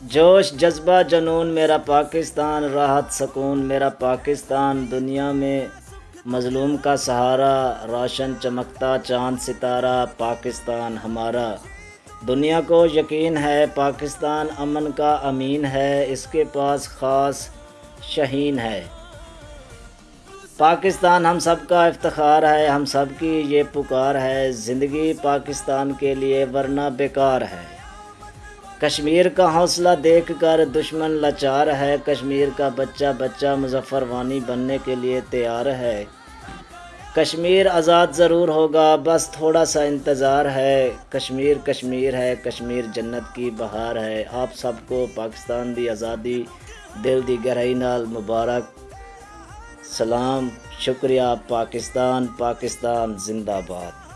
جوش جذبہ جنون میرا پاکستان، راحت سکون میرا پاکستان۔ دنیا میں مظلوم کا سہارا، روشن چمکتا چاند ستارہ، پاکستان ہمارا۔ دنیا کو یقین ہے، پاکستان امن کا امین ہے، اس کے پاس خاص شہین ہے۔ پاکستان ہم سب کا افتخار ہے، ہم سب کی یہ پکار ہے۔ زندگی پاکستان کے لیے ورنہ بیکار ہے۔ کشمیر کا حوصلہ دیکھ کر دشمن لاچار ہے۔ کشمیر کا بچہ بچہ مظفر وانی بننے کے لیے تیار ہے۔ کشمیر آزاد ضرور ہوگا، بس تھوڑا سا انتظار ہے۔ کشمیر کشمیر ہے، کشمیر جنت کی بہار ہے۔ آپ سب کو پاکستان دی آزادی، دل دی گہرائی نال مبارک۔ سلام، شکریہ، پاکستان پاکستان، زندہ باد۔